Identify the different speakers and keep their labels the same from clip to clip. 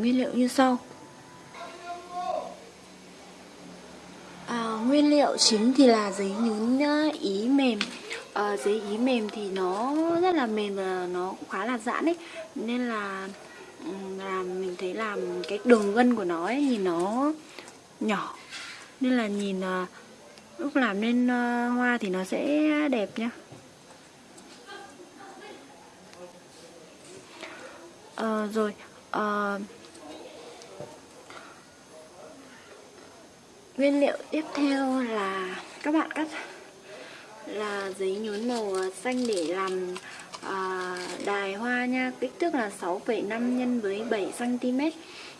Speaker 1: Nguyên liệu như sau. À, Nguyên liệu chính thì là giấy nhún à, ý mềm. À, Giấy ý mềm thì nó rất là mềm và nó cũng khá là giãn ấy. Nên là là mình thấy làm cái đường gân của nó ấy, nhìn nó nhỏ. Nên là nhìn à, lúc làm nên à, hoa thì nó sẽ đẹp nhá. À, Rồi uh, Nguyên liệu tiếp theo là các bạn cắt là giấy nhún màu xanh để làm à, đài hoa nha. Kích thước là 6,5 nhân với 7 cm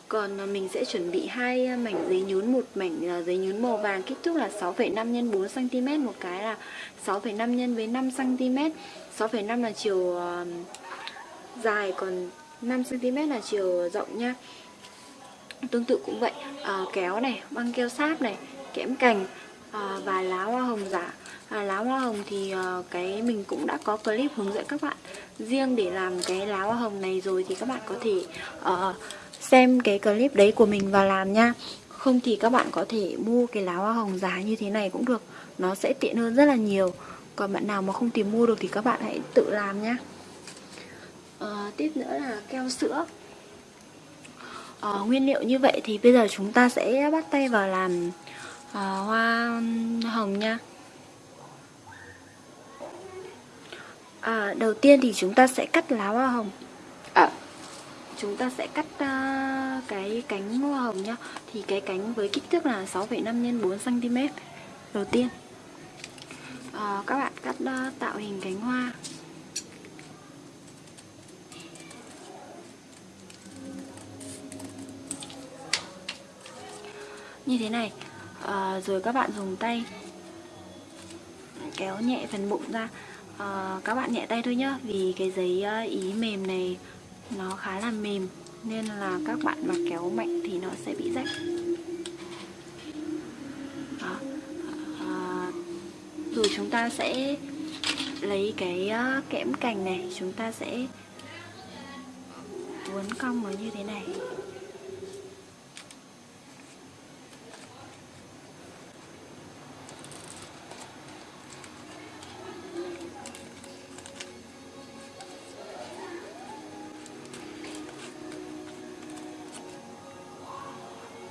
Speaker 1: còn à, mình sẽ chuẩn bị hai mảnh giấy nhún một mảnh giấy nhún màu vàng kích thước là 6,5 nhân 4 cm một cái là 6,5 nhân với 5 cm 6,5 là chiều uh, dài còn 5 cm là chiều rộng nha tương tự cũng vậy. À, kéo này băng keo sáp này kẽm cành à, và lá hoa hồng giả. À, lá hoa hồng thì à, cái mình cũng đã có clip hướng dẫn các bạn. Riêng để làm cái lá hoa hồng này rồi thì các bạn có thể à, xem cái clip đấy của mình và làm nha. Không thì các bạn có thể mua cái lá hoa hồng giá như thế này cũng được. Nó sẽ tiện hơn rất là nhiều. Còn bạn nào mà không tìm mua được thì các bạn hãy tự làm nhé à, tiếp nữa là keo sữa uh, nguyên liệu như vậy thì bây giờ chúng ta sẽ bắt tay vào làm uh, hoa hồng nha. À, đầu tiên thì chúng ta sẽ cắt lá hoa hồng. À, chúng ta sẽ cắt uh, cái cánh hoa hồng nhá. Thì cái cánh với kích thước là 6,5 x 4 cm đầu tiên à, các bạn cắt uh, tạo hình cánh hoa. Như thế này. À, rồi các bạn dùng tay kéo nhẹ phần bụng ra. À, các bạn nhẹ tay thôi nhá vì cái giấy ờ, ý mềm này nó khá là mềm nên là các bạn mà kéo mạnh thì nó sẽ bị rách. Đó. À, rồi chúng ta sẽ lấy cái kẽm cành này chúng ta sẽ uốn cong nó như thế này.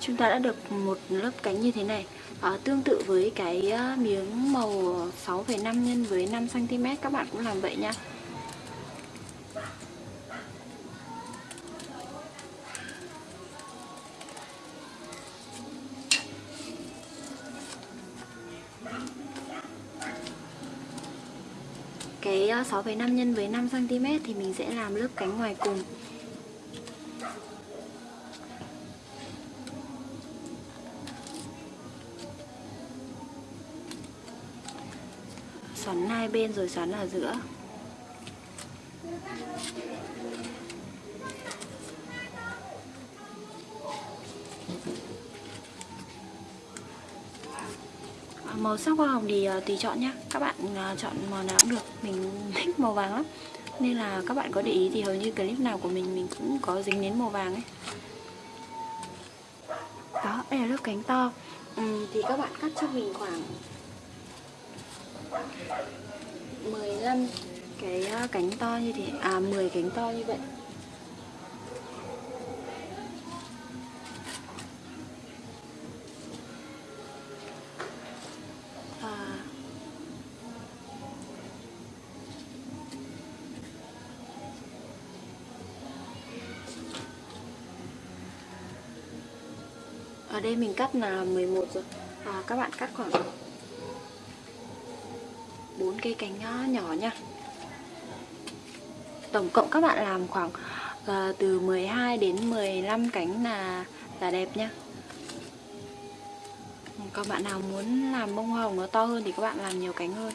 Speaker 1: Chúng ta đã được một lớp cánh như thế này. À, tương tự với cái ờ, miếng màu 6,5 nhân với 5 cm các bạn cũng làm vậy nha. Cái ờ, 6,5 nhân với 5 cm thì mình sẽ làm lớp cánh ngoài cùng. Hai bên rồi xoắn ở giữa. À, màu sắc hoa hồng thì à, tùy chọn nhé các bạn à, chọn màu nào cũng được. Mình thích màu vàng lắm. Nên là các bạn có để ý thì hầu như clip nào của mình mình cũng có dính đến màu vàng ấy. Đó đây là lớp cánh to. Ừ, thì các bạn cắt cho mình khoảng 15 cái ờ, cánh to như thế. À 10 cánh to như vậy. À. Ở đây mình cắt là 11 rồi. À, các bạn cắt khoảng cây cánh ờ, nhỏ nha. Tổng cộng các bạn làm khoảng uh, từ 12 đến 15 cánh là là đẹp nha. Còn bạn nào muốn làm bông hồng nó to hơn thì các bạn làm nhiều cánh hơn.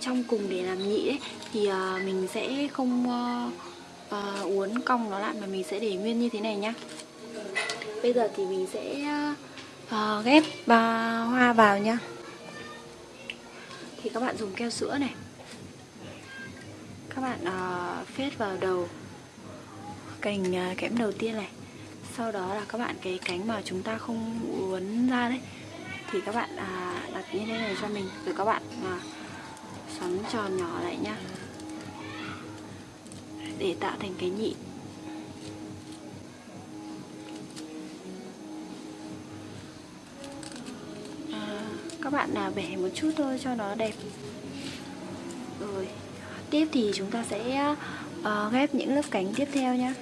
Speaker 1: Trong cùng để làm nhị ấy thì uh, mình sẽ không uh, uh, uốn cong nó lại mà mình sẽ để nguyên như thế này nhá. Bây giờ thì mình sẽ uh, ghép uh, hoa vào nhá. Thì các bạn dùng keo sữa này. Các bạn uh, phết vào đầu cành uh, kẽm đầu tiên này. Sau đó là các bạn cái cánh mà chúng ta không uốn ra đấy thì các bạn à, đặt như thế này cho mình. Rồi các bạn à, xoắn tròn nhỏ lại nhá. Để tạo thành cái nhị. À, các bạn nào bẻ một chút thôi cho nó đẹp. Rồi tiếp thì chúng ta sẽ uh, ghép những lớp cánh tiếp theo nhé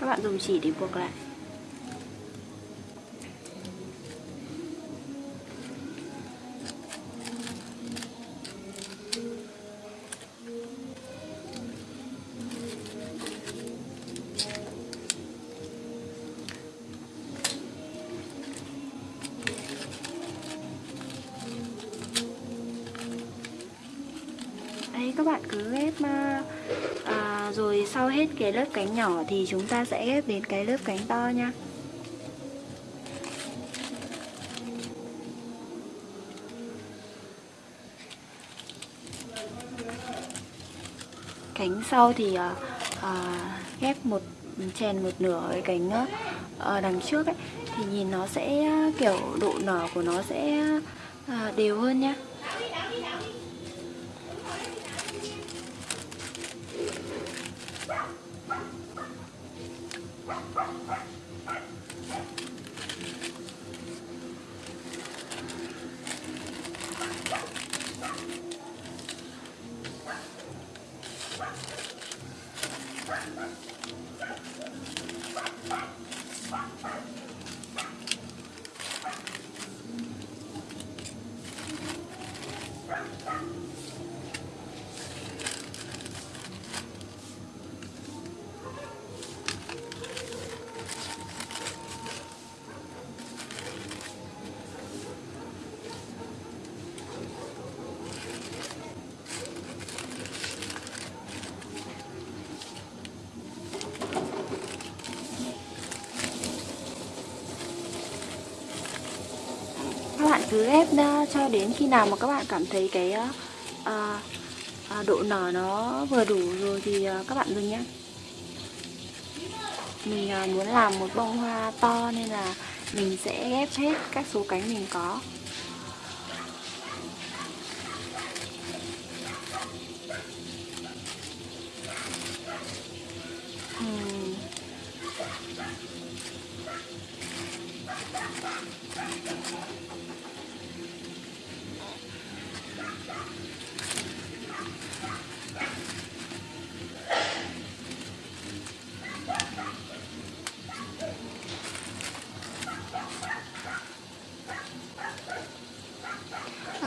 Speaker 1: các bạn dùng chỉ để buộc lại. Các bạn cứ ghép ờ, à, rồi sau hết cái lớp cánh nhỏ thì chúng ta sẽ ghép đến cái lớp cánh to nha. Cánh sau thì à, à, ghép một chèn một nửa cái cánh à, đằng trước ấy thì nhìn nó sẽ kiểu độ nở của nó sẽ à, đều hơn nhá cho đến khi nào mà các bạn cảm thấy cái à, à, độ nở nó vừa đủ rồi thì à, các bạn dừng nhé. Mình à, muốn làm một bông hoa to nên là mình sẽ ghép hết các số cánh mình có.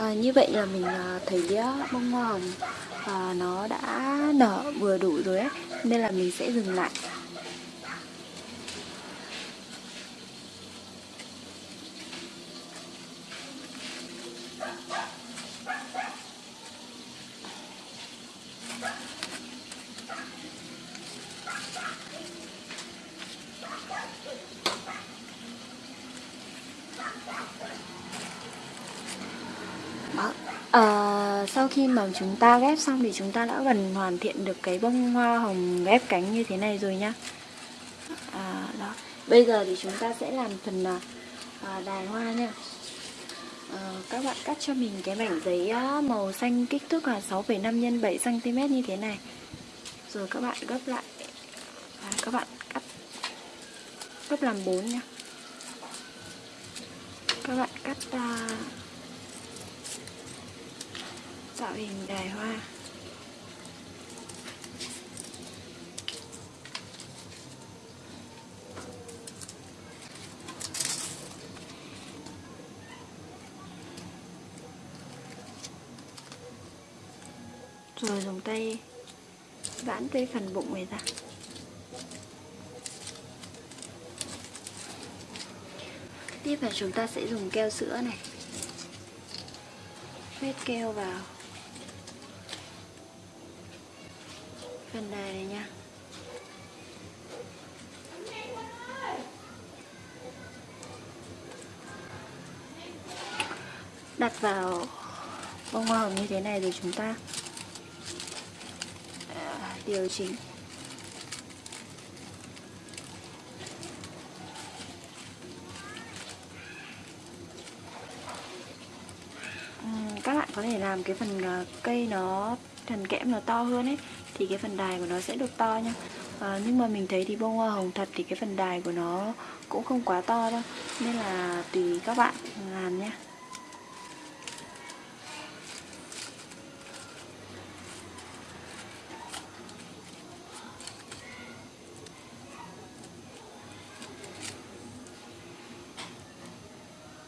Speaker 1: À, như vậy là mình à, thấy à, bông hoa hồng à, nó đã nở vừa đủ rồi ấy nên là mình sẽ dừng lại Đó. À, Vâng, chúng ta ghép xong thì chúng ta đã gần hoàn thiện được cái bông hoa hồng ghép cánh như thế này rồi nhá. À, đó. Bây giờ thì chúng ta sẽ làm phần à, à đài hoa nha. À, Các bạn cắt cho mình cái mảnh giấy màu xanh kích thước là 6,5 x 7cm như thế này. Rồi các bạn gấp lại. À, Các bạn cắt gấp làm 4 nha Các bạn cắt à, tạo hình đài hoa. Rồi dùng tay vãn tới phần bụng này ra. Tiếp là chúng ta sẽ dùng keo sữa này. Vết keo vào. Phần đài này nha. Đặt vào bông hoa hồng như thế này rồi chúng ta à, điều chỉnh. Các bạn có thể làm cái phần à, cây nó thần kẽm nó to hơn ấy thì cái phần đài của nó sẽ được to nha à, ờ, nhưng mà mình thấy thì bông hoa hồng thật thì cái phần đài của nó cũng không quá to đâu. Nên là tùy các bạn làm nhé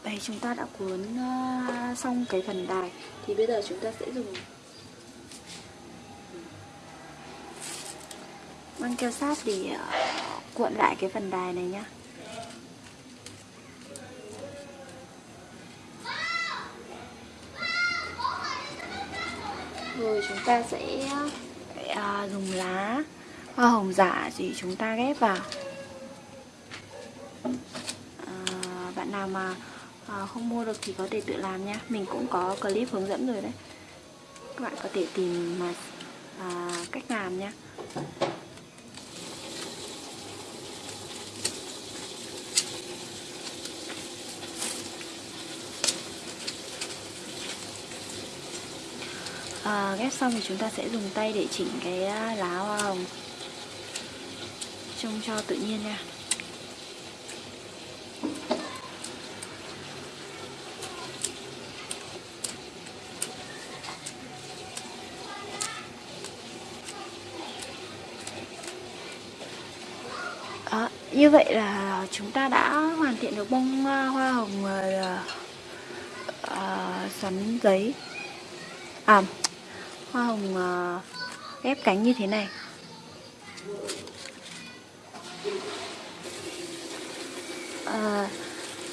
Speaker 1: Đây chúng ta đã cuốn uh, xong cái phần đài. Thì bây giờ chúng ta sẽ dùng băng keo sáp để ờ, cuộn lại cái phần đài này nhá. Rồi chúng ta sẽ ờ, dùng lá hoa hồng giả gì chúng ta ghép vào. À, bạn nào mà à, không mua được thì có thể tự làm nha mình cũng có clip hướng dẫn rồi đấy. Các bạn có thể tìm mà à, cách làm nha à, ghép xong thì chúng ta sẽ dùng tay để chỉnh cái à, lá hoa hồng. Trông cho tự nhiên nha. À, như vậy là chúng ta đã hoàn thiện được bông à, hoa hồng uh, uh, xoắn giấy. À hoa hồng ép ờ, ghép cánh như thế này. À,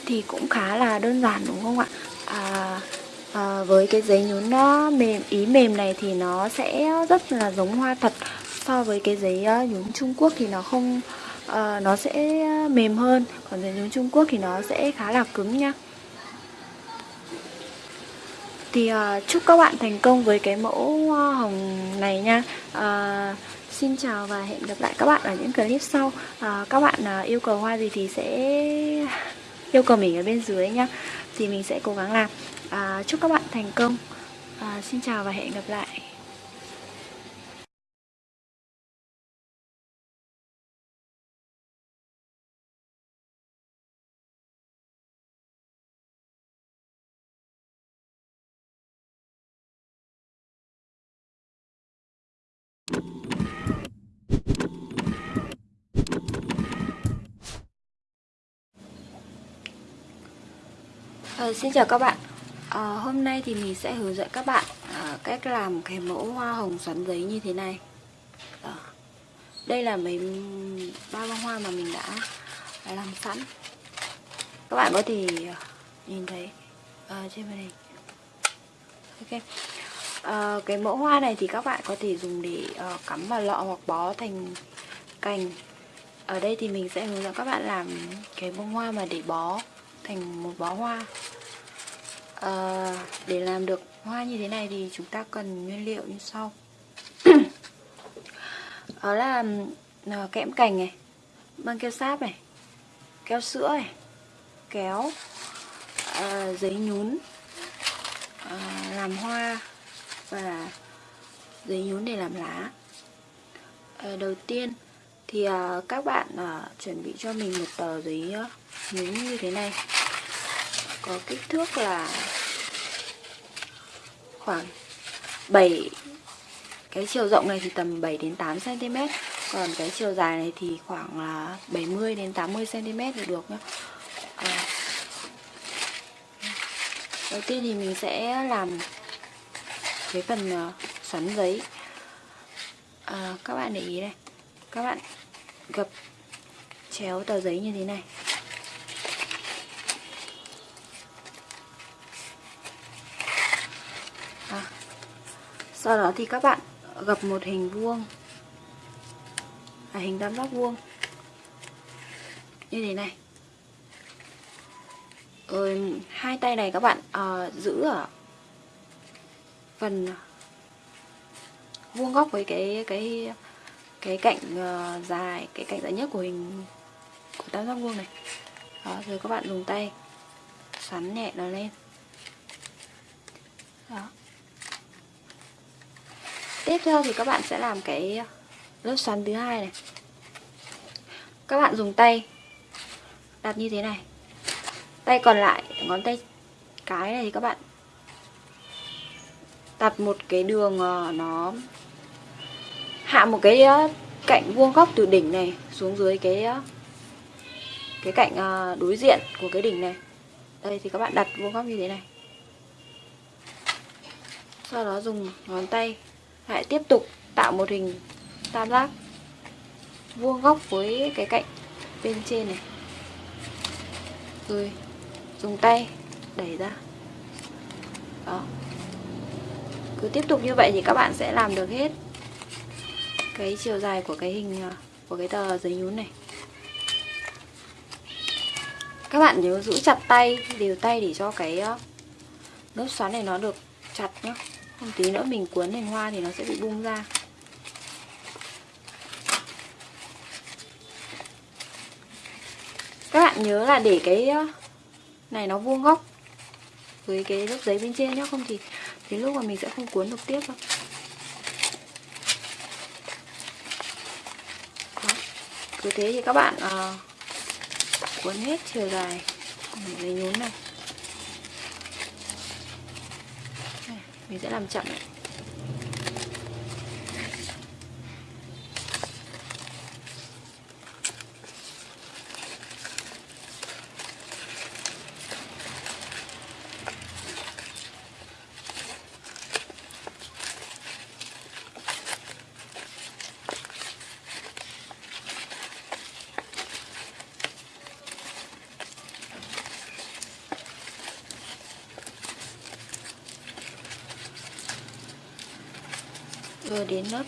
Speaker 1: thì cũng khá là đơn giản đúng không ạ? À, à, với cái giấy nhún nó mềm ý mềm này thì nó sẽ rất là giống hoa thật. So với cái giấy nhún Trung Quốc thì nó không à, nó sẽ mềm hơn. Còn giấy nhún Trung Quốc thì nó sẽ khá là cứng nha thì uh, chúc các bạn thành công với cái mẫu hoa hồng này nha. Uh, Xin chào và hẹn gặp lại các bạn ở những clip sau. Uh, Các bạn uh, yêu cầu hoa gì thì sẽ yêu cầu mình ở bên dưới nhá Thì mình sẽ cố gắng làm. Uh, Chúc các bạn thành công. Uh, Xin chào và hẹn gặp lại À, xin chào các bạn. À, Hôm nay thì mình sẽ hướng dẫn các bạn à, cách làm cái mẫu hoa hồng xoắn giấy như thế này. À, Đây là mấy ba bông hoa mà mình đã, làm sẵn. Các bạn có thể nhìn thấy à, trên màn hình. Ok. À, Cái mẫu hoa này thì các bạn có thể dùng để à, cắm vào lọ hoặc bó thành cành. Ở đây thì mình sẽ hướng dẫn các bạn làm cái bông hoa mà để bó thành một bó hoa à, để làm được hoa như thế này thì chúng ta cần nguyên liệu như sau. Đó là à, kẽm cành này băng keo sáp này keo sữa này kéo à, giấy nhún à, làm hoa và giấy nhún để làm lá. À, đầu tiên thì à, các bạn à, chuẩn bị cho mình một tờ giấy nhún như thế này có kích thước là khoảng 7 cái chiều rộng này thì tầm 7 đến 8 cm còn cái chiều dài này thì khoảng là 70 đến 80 cm thì được nhá. À. đầu tiên thì mình sẽ làm cái phần à, xoắn giấy. À, các bạn để ý này các bạn gập chéo tờ giấy như thế này. Sau đó thì các bạn gập một hình vuông. À, hình tam giác vuông. Như thế này. Rồi hai tay này các bạn à, giữ ở phần vuông góc với cái cái cái cạnh uh, dài cái cạnh dài nhất của hình của tam giác vuông này. Đó rồi các bạn dùng tay xoắn nhẹ nó lên. Đó tiếp theo thì các bạn sẽ làm cái lớp xoắn thứ hai này. Các bạn dùng tay đặt như thế này. Tay còn lại, ngón tay cái này thì các bạn đặt một cái đường ờ, nó hạ một cái ờ, cạnh vuông góc từ đỉnh này xuống dưới cái ờ, cái cạnh đối diện của cái đỉnh này. Đây thì các bạn đặt vuông góc như thế này. Sau đó dùng ngón tay lại tiếp tục tạo một hình tam giác vuông góc với cái cạnh bên trên này. Rồi, dùng tay đẩy ra. Đó. Cứ tiếp tục như vậy thì các bạn sẽ làm được hết cái chiều dài của cái hình à, của cái tờ giấy nhún này. Các bạn nhớ giữ chặt tay, đều tay để cho cái à, lớp xoắn này nó được chặt nhá không tí nữa mình cuốn thành hoa thì nó sẽ bị bung ra các bạn nhớ là để cái này nó vuông góc với cái lớp giấy bên trên nhé không thì thì lúc mà mình sẽ không cuốn được tiếp đâu Đó. cứ thế thì các bạn uh, cuốn hết chiều dài giấy nhún này. này mình sẽ làm chậm Rồi đến lớp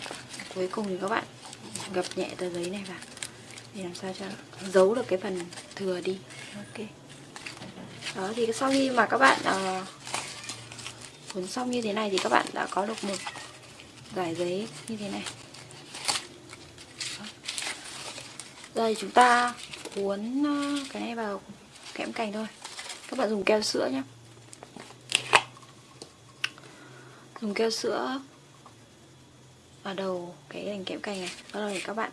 Speaker 1: cuối cùng thì các bạn gập nhẹ tờ giấy này vào. Để làm sao cho giấu được cái phần thừa đi. Ok. Đó thì sau khi mà các bạn uh, cuốn xong như thế này thì các bạn đã có được một giải giấy như thế này. Đây chúng ta cuốn ờ, cái này vào kẽm cành thôi. Các bạn dùng keo sữa nhé dùng keo sữa vào đầu cái đành kẽm cành này. Bắt đầu thì các bạn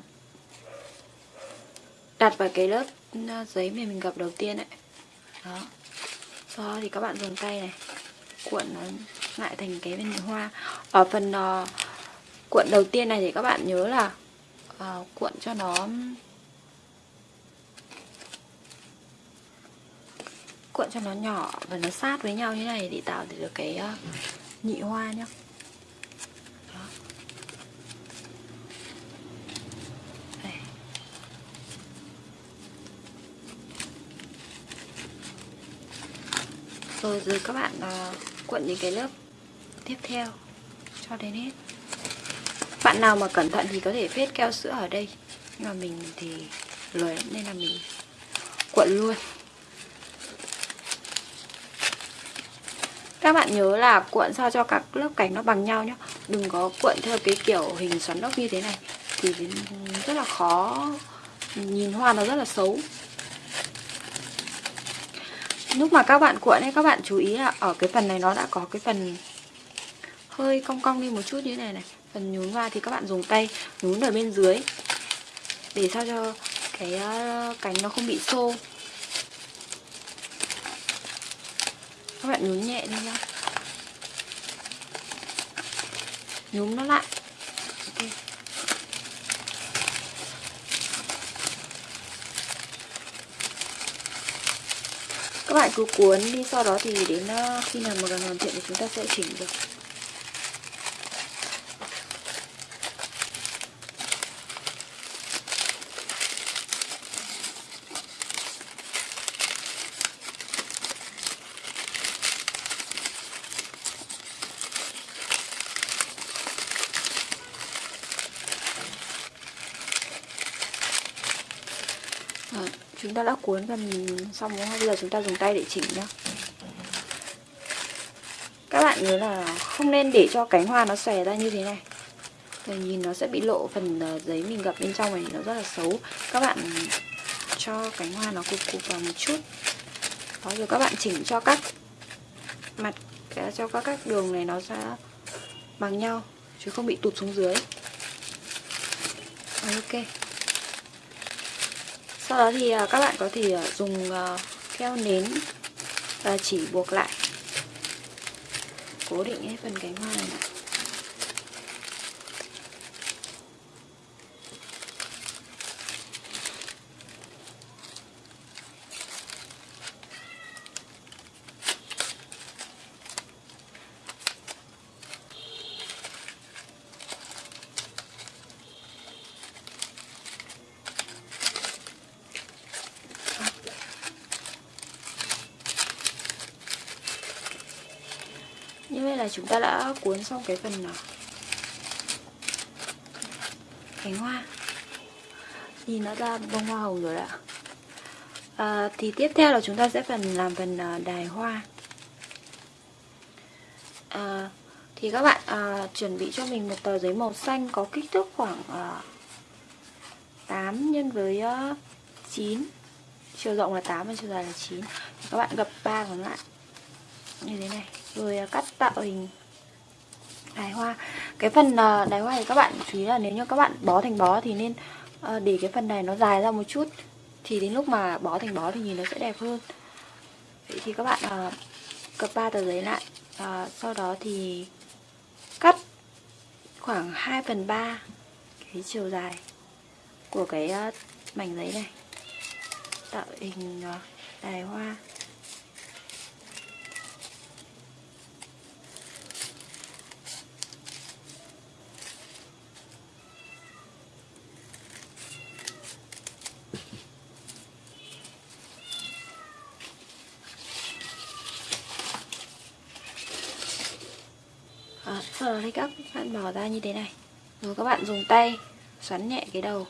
Speaker 1: đặt vào cái lớp ờ, giấy mà mình gập đầu tiên ấy. Đó. Sau đó thì các bạn dùng tay này cuộn nó lại thành cái bên hoa. Ở phần uh, cuộn đầu tiên này thì các bạn nhớ là uh, cuộn cho nó cuộn cho nó nhỏ và nó sát với nhau như này để tạo được cái uh, nhị hoa nhá. Rồi rồi các bạn ờ, uh, cuộn những cái lớp tiếp theo cho đến hết. Bạn nào mà cẩn thận thì có thể phết keo sữa ở đây. Nhưng mà mình thì lười nên là mình cuộn luôn. Các bạn nhớ là cuộn sao cho các lớp cảnh nó bằng nhau nhé đừng có cuộn theo cái kiểu hình xoắn ốc như thế này thì rất là khó nhìn hoa nó rất là xấu lúc mà các bạn cuộn ấy, các bạn chú ý là ở cái phần này nó đã có cái phần hơi cong cong đi một chút như thế này này. Phần nhún vào thì các bạn dùng tay nhún ở bên dưới để sao cho cái ờ, cánh nó không bị xô. Các bạn nhún nhẹ đi nhá. Nhún nó lại. Các bạn cứ cuốn đi, sau đó thì đến ờ, khi nào mà gần hoàn thiện thì chúng ta sẽ chỉnh được à, chúng ta đã cuốn phần xong đúng không bây giờ chúng ta dùng tay để chỉnh nhá. Các bạn nhớ là không nên để cho cánh hoa nó xòe ra như thế này. Rồi nhìn nó sẽ bị lộ phần ờ, giấy mình gập bên trong này, nó rất là xấu. Các bạn cho cánh hoa nó cục cục vào một chút. Đó, rồi các bạn chỉnh cho các mặt à, cho các các đường này nó sẽ bằng nhau, chứ không bị tụt xuống dưới. Ok sau đó thì à, các bạn có thể à, dùng à, keo nến và chỉ buộc lại. Cố định hết phần cánh hoa này. Chúng ta đã cuốn xong cái phần à, cánh hoa. Nhìn nó ra bông hoa hồng rồi ạ. À, thì tiếp theo là chúng ta sẽ phần làm phần à, đài hoa. À, thì các bạn à, chuẩn bị cho mình một tờ giấy màu xanh có kích thước khoảng à, 8 nhân với à, 9 chiều rộng là 8 và chiều dài là 9 các bạn gập ba còn lại. Như thế này rồi à, cắt tạo hình đài hoa. Cái phần à, đài hoa thì các bạn chú ý là nếu như các bạn bó thành bó thì nên ờ, để cái phần này nó dài ra một chút. Thì đến lúc mà bó thành bó thì nhìn nó sẽ đẹp hơn. Vậy thì các bạn à, cập ba tờ giấy lại. À, sau đó thì cắt khoảng 2 phần 3 cái chiều dài của cái mảnh giấy này. Tạo hình đài hoa. Sau các bạn bỏ ra như thế này. Rồi các bạn dùng tay xoắn nhẹ cái đầu.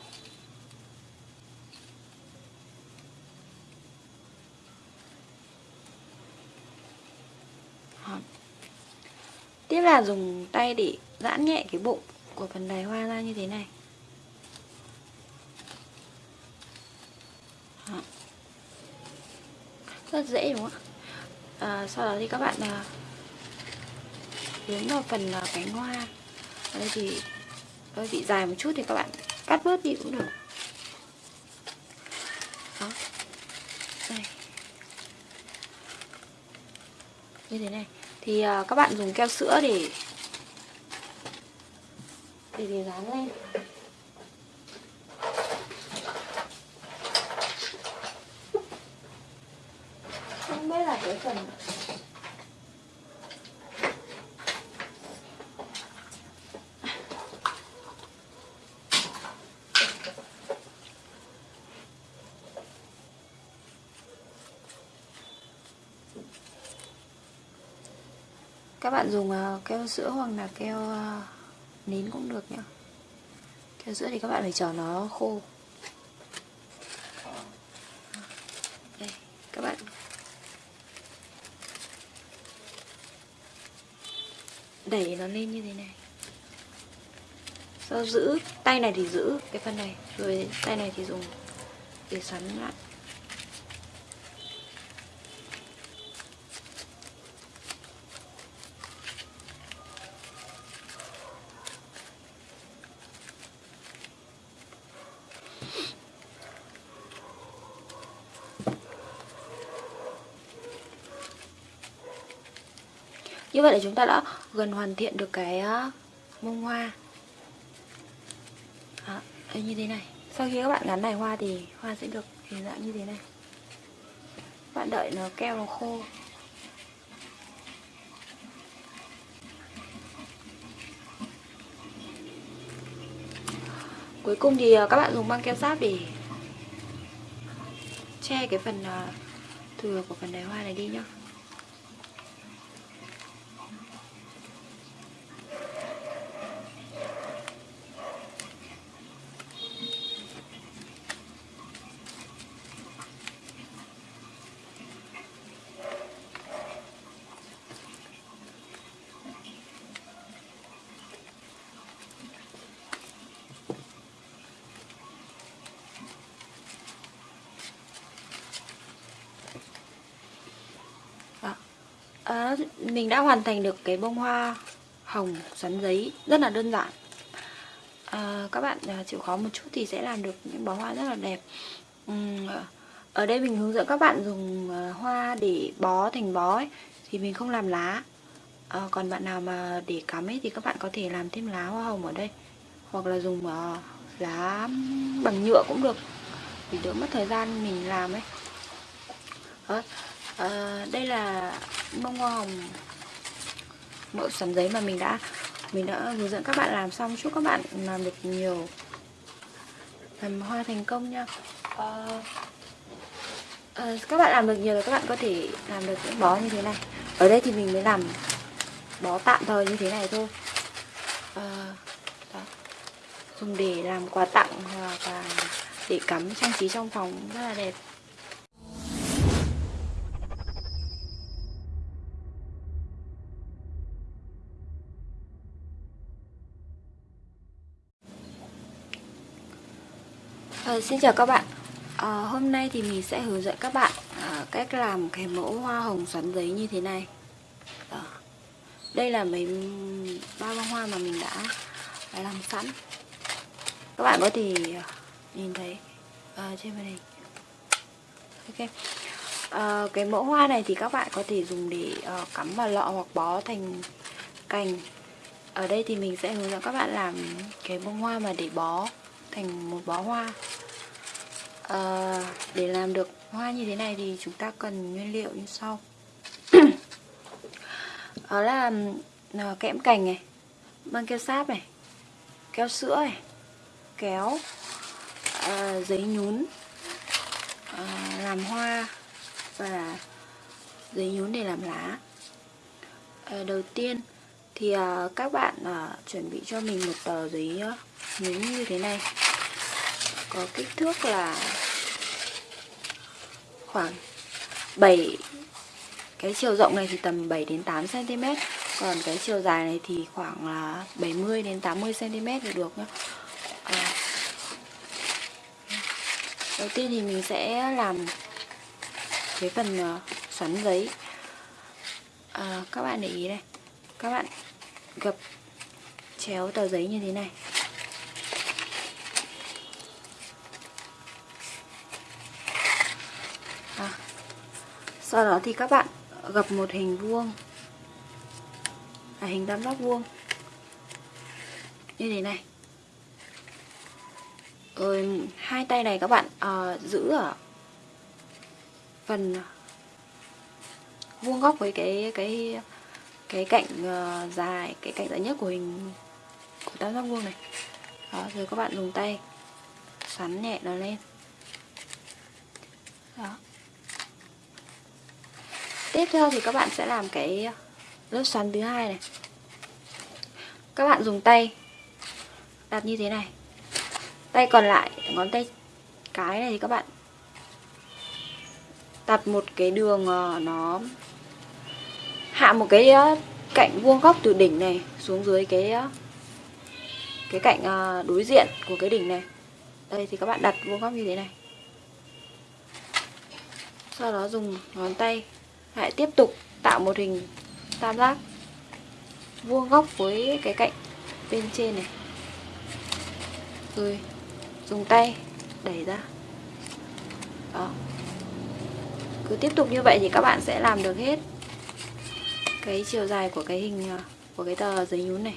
Speaker 1: Tiếp là dùng tay để giãn nhẹ cái bụng của phần đài hoa ra như thế này. Rất dễ đúng không ạ? À, Sau đó thì các bạn à, hướng vào phần à, cánh hoa. Ở đây thì hơi bị dài một chút thì các bạn cắt bớt đi cũng được. Đó. Đây. Như thế này. Thì uh, các bạn dùng keo sữa để để để dán lên không biết là cái phần các bạn dùng ờ, keo sữa hoặc là keo ờ, nến cũng được nhá keo sữa thì các bạn phải chờ nó khô. Đây, các bạn. Đẩy nó lên như thế này. Sau giữ, tay này thì giữ cái phần này, rồi tay này thì dùng để xoắn lại. Như vậy là chúng ta đã gần hoàn thiện được cái ờ, bông hoa. Đó, như thế này. Sau khi các bạn gắn đài hoa thì hoa sẽ được hình dạng như thế này. Các bạn đợi nó keo nó khô. Cuối cùng thì ờ, các bạn dùng băng keo sáp để che cái phần ờ, thừa của phần đài hoa này đi nhá à, mình đã hoàn thành được cái bông hoa hồng xoắn giấy rất là đơn giản. À, các bạn à, chịu khó một chút thì sẽ làm được những bó hoa rất là đẹp. Uhm, ở đây mình hướng dẫn các bạn dùng à, hoa để bó thành bó ấy, thì mình không làm lá. À, còn bạn nào mà để cắm ấy thì các bạn có thể làm thêm lá hoa hồng ở đây. Hoặc là dùng uh, lá bằng nhựa cũng được vì đỡ mất thời gian mình làm ấy. Đó. À, đây là bông hoa hồng mẫu sắn giấy mà mình đã mình đã hướng dẫn các bạn làm xong. Chúc các bạn làm được nhiều làm hoa thành công nha. Uh, uh, các bạn làm được nhiều là các bạn có thể làm được những bó như thế này. Ở đây thì mình mới làm bó tạm thời như thế này thôi. Uh, đó. dùng để làm quà tặng hoặc là để cắm trang trí trong phòng rất là đẹp. À, xin chào các bạn. À, Hôm nay thì mình sẽ hướng dẫn các bạn à, cách làm cái mẫu hoa hồng xoắn giấy như thế này. À, Đây là mấy ba bông hoa mà mình đã, làm sẵn. Các bạn có thể nhìn thấy à, trên màn hình. Ok. À, Cái mẫu hoa này thì các bạn có thể dùng để à, cắm vào lọ hoặc bó thành cành. Ở đây thì mình sẽ hướng dẫn các bạn làm cái bông hoa mà để bó thành một bó hoa à, để làm được hoa như thế này thì chúng ta cần nguyên liệu như sau. Đó là à, kẽm cành này băng keo sáp này keo sữa này kéo à, giấy nhún à, làm hoa và giấy nhún để làm lá. À, đầu tiên thì à, các bạn à, chuẩn bị cho mình một tờ giấy nhún như thế này. Có kích thước là khoảng 7 cái chiều rộng này thì tầm 7 đến 8 cm còn cái chiều dài này thì khoảng là 70 đến 80 cm thì được nhá. À. đầu tiên thì mình sẽ làm cái phần ờ, xoắn giấy. À, các bạn để ý này. Các bạn gập chéo tờ giấy như thế này. Sau đó thì các bạn gập một hình vuông. À, hình tam giác vuông. Như thế này. Rồi hai tay này các bạn à, giữ ở phần vuông góc với cái cái cái cạnh uh, dài cái cạnh dài nhất của hình của tam giác vuông này. Đó rồi các bạn dùng tay xoắn nhẹ nó lên. Đó tiếp theo thì các bạn sẽ làm cái lớp xoắn thứ hai này. Các bạn dùng tay đặt như thế này. Tay còn lại, ngón tay cái này thì các bạn đặt một cái đường ờ, nó hạ một cái ờ, cạnh vuông góc từ đỉnh này xuống dưới cái ờ, cái cạnh đối diện của cái đỉnh này. Đây thì các bạn đặt vuông góc như thế này. Sau đó dùng ngón tay lại tiếp tục tạo một hình tam giác vuông góc với cái cạnh bên trên này. Rồi, dùng tay đẩy ra. Đó. Cứ tiếp tục như vậy thì các bạn sẽ làm được hết cái chiều dài của cái hình à, của cái tờ giấy nhún này.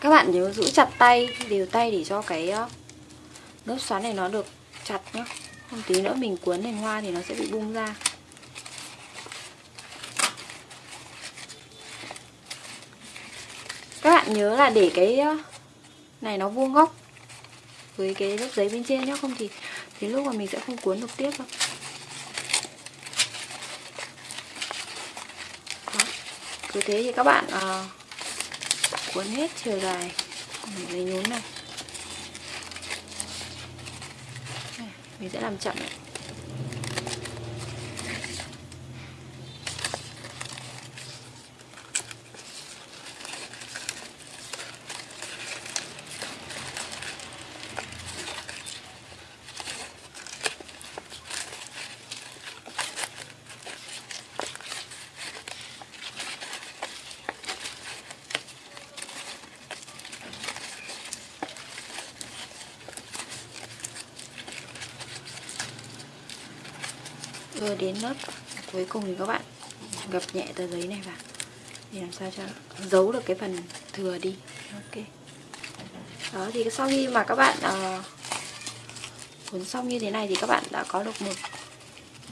Speaker 1: Các bạn nhớ giữ chặt tay, đều tay để cho cái à, lớp xoắn này nó được chặt nhé không tí nữa mình cuốn thành hoa thì nó sẽ bị bung ra. Các bạn nhớ là để cái này nó vuông góc với cái lớp giấy bên trên nhé không thì thì lúc mà mình sẽ không cuốn được tiếp đâu. Đó. cứ thế thì các bạn uh, cuốn hết chiều dài giấy nhún này. Mình sẽ làm chậm đến lớp cuối cùng thì các bạn gập nhẹ tờ giấy này vào. Để làm sao cho giấu được cái phần thừa đi. Ok. Đó thì sau khi mà các bạn uh, cuốn xong như thế này thì các bạn đã có được một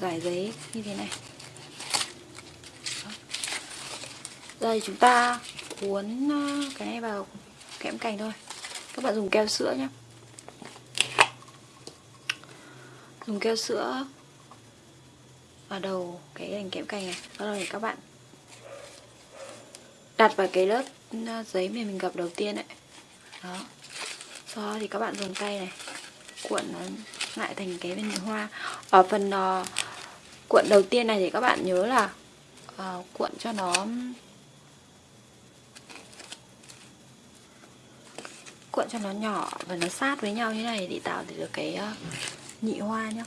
Speaker 1: giải giấy như thế này. Đây giờ thì chúng ta cuốn ờ, cái này vào kẽm cành thôi. Các bạn dùng keo sữa nhé dùng keo sữa vào đầu cái hình kẽm cành này. Sau đó thì các bạn đặt vào cái lớp ờ, giấy mà mình gập đầu tiên đấy đó. Sau đó thì các bạn dùng tay này cuộn nó lại thành cái bên hoa. Ở phần uh, cuộn đầu tiên này thì các bạn nhớ là uh, cuộn cho nó cuộn cho nó nhỏ và nó sát với nhau như này để tạo được cái uh, nhị hoa nhá.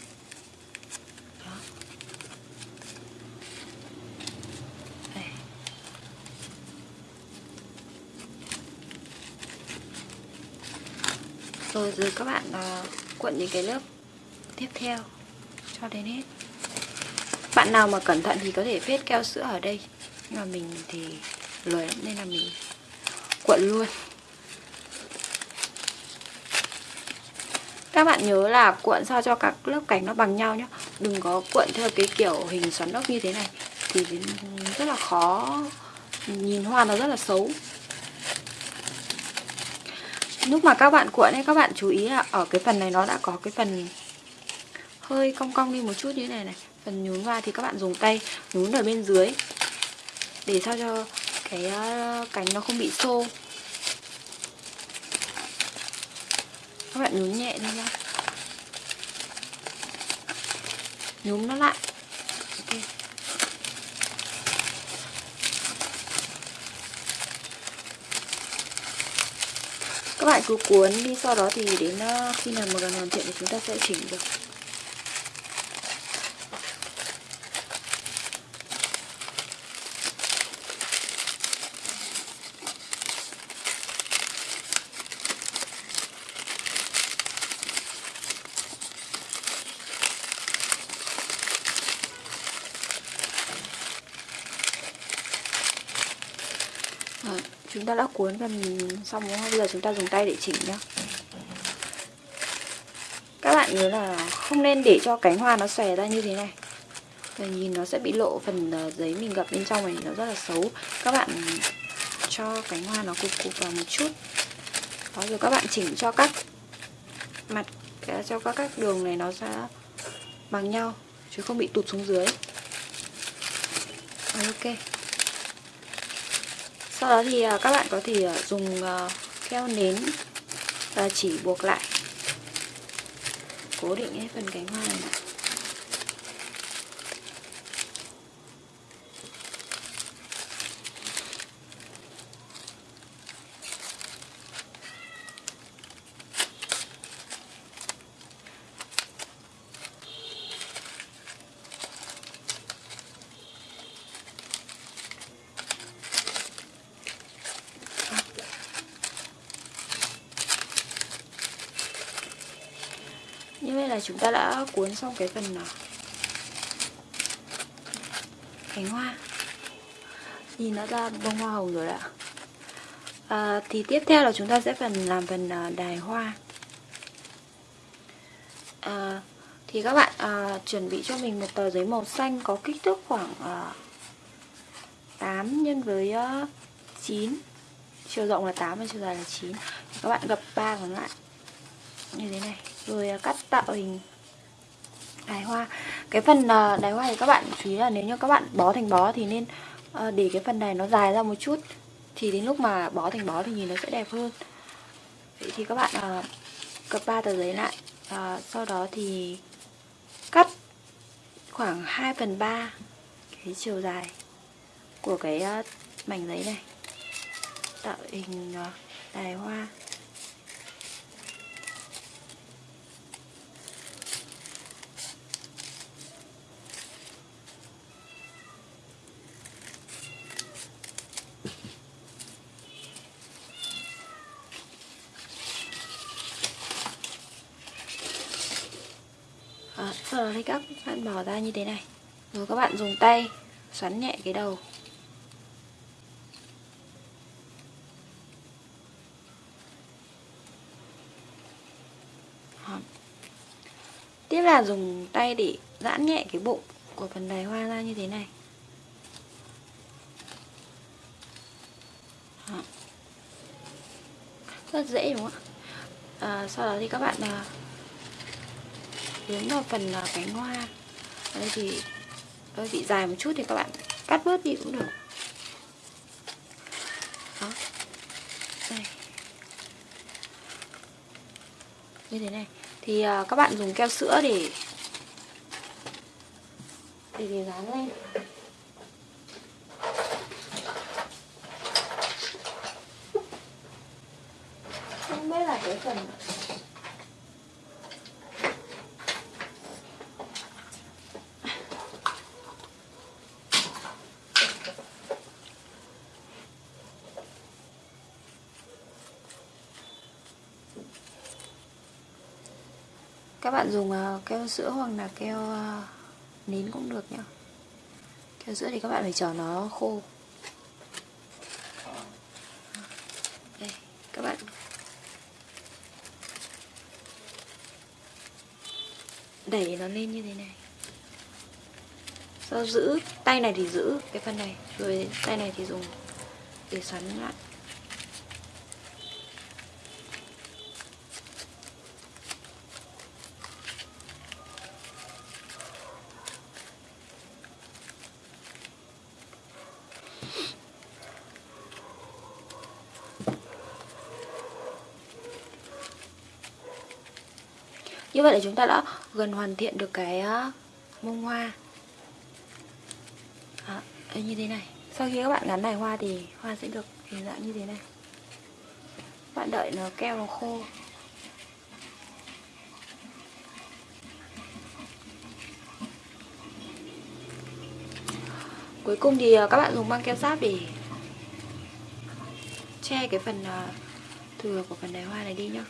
Speaker 1: Rồi rồi các bạn ờ, uh, cuộn những cái lớp tiếp theo cho đến hết. Bạn nào mà cẩn thận thì có thể phết keo sữa ở đây. Nhưng mà mình thì lười lắm nên là mình cuộn luôn. Các bạn nhớ là cuộn sao cho các lớp cảnh nó bằng nhau nhé đừng có cuộn theo cái kiểu hình xoắn ốc như thế này thì rất là khó nhìn hoa nó rất là xấu lúc mà các bạn cuộn ấy, các bạn chú ý là ở cái phần này nó đã có cái phần hơi cong cong đi một chút như thế này này. Phần nhún qua thì các bạn dùng tay nhún ở bên dưới để sao cho cái ờ, cánh nó không bị xô. Các bạn nhún nhẹ đi nhá. Nhún nó lại. Các bạn cứ cuốn đi, sau đó thì đến ờ, khi nào mà gần hoàn thiện thì chúng ta sẽ chỉnh được. Chúng ta đã cuốn phần xong đúng không? Bây giờ chúng ta dùng tay để chỉnh nhá. Các bạn nhớ là không nên để cho cánh hoa nó xòe ra như thế này. Rồi nhìn nó sẽ bị lộ phần ờ, giấy mình gập bên trong này nó rất là xấu. Các bạn cho cánh hoa nó cục cục vào một chút. Đó rồi các bạn chỉnh cho các mặt ờ, cho các các đường này nó ra bằng nhau chứ không bị tụt xuống dưới. Rồi, ok sau đó thì à, các bạn có thể à, dùng à, keo nến và chỉ buộc lại. Cố định cái phần cánh hoa này. Chúng ta đã cuốn xong cái phần à, cánh hoa. Nhìn nó ra bông hoa hồng rồi ạ. À, thì tiếp theo là chúng ta sẽ phần làm phần à, đài hoa. À, thì các bạn à, chuẩn bị cho mình một tờ giấy màu xanh có kích thước khoảng à, 8 nhân với à, 9 chiều rộng là 8 và chiều dài là 9 các bạn gập ba còn lại. Như thế này rồi à, cắt tạo hình đài hoa. Cái phần à, đài hoa thì các bạn chú ý là nếu như các bạn bó thành bó thì nên à, để cái phần này nó dài ra một chút. Thì đến lúc mà bó thành bó thì nhìn nó sẽ đẹp hơn. Vậy thì các bạn cập ba tờ giấy lại. Sau đó thì cắt khoảng 2 phần 3 cái chiều dài của cái mảnh giấy này. Tạo hình đài hoa. Sau đó thì các bạn bỏ ra như thế này. Rồi các bạn dùng tay xoắn nhẹ cái đầu. Tiếp là dùng tay để giãn nhẹ cái bụng của phần đài hoa ra như thế này. Đó. Rất dễ đúng không ạ? À, Sau đó thì các bạn ờ, hướng vào phần ờ, cánh hoa. Ở đây thì hơi bị dài một chút thì các bạn cắt bớt đi cũng được. Đó. Đây. Như thế này. Thì uh, các bạn dùng keo sữa Để, để dán lên Không biết là cái phần các bạn dùng ờ, keo sữa hoặc là keo ờ, nến cũng được nhá keo sữa thì các bạn phải chờ nó khô. Đây, các bạn. Đẩy nó lên như thế này. Sau giữ, tay này thì giữ cái phần này, rồi tay này thì dùng để xoắn lại. Như vậy là chúng ta đã gần hoàn thiện được cái ờ, bông hoa. À, như thế này. Sau khi các bạn gắn này hoa thì hoa sẽ được hình dạng như thế này. Bạn đợi nó keo nó khô. Cuối cùng thì ờ, các bạn dùng băng keo sáp để che cái phần ờ, thừa của phần đài hoa này đi nhá